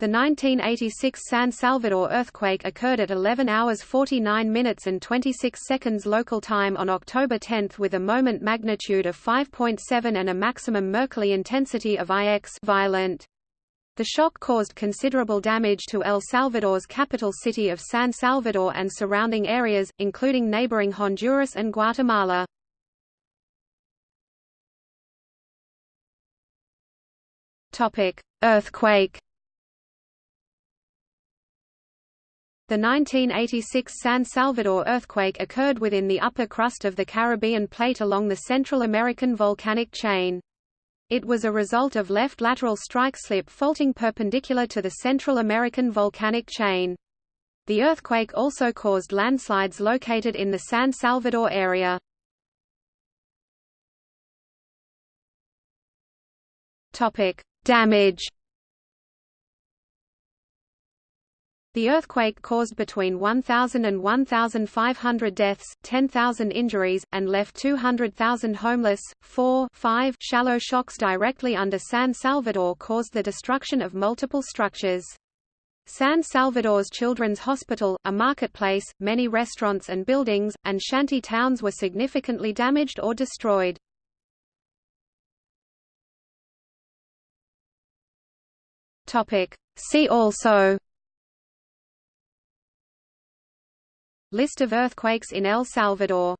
The 1986 San Salvador earthquake occurred at 11 hours 49 minutes and 26 seconds local time on October 10 with a moment magnitude of 5.7 and a maximum Mercalli intensity of IX violent. The shock caused considerable damage to El Salvador's capital city of San Salvador and surrounding areas, including neighboring Honduras and Guatemala. Earthquake The 1986 San Salvador earthquake occurred within the upper crust of the Caribbean plate along the Central American volcanic chain. It was a result of left lateral strike slip faulting perpendicular to the Central American volcanic chain. The earthquake also caused landslides located in the San Salvador area. Topic: Damage The earthquake caused between 1,000 and 1,500 deaths, 10,000 injuries, and left 200,000 homeless. 4 5 shallow shocks directly under San Salvador caused the destruction of multiple structures. San Salvador's Children's Hospital, a marketplace, many restaurants and buildings, and shanty towns were significantly damaged or destroyed. See also List of earthquakes in El Salvador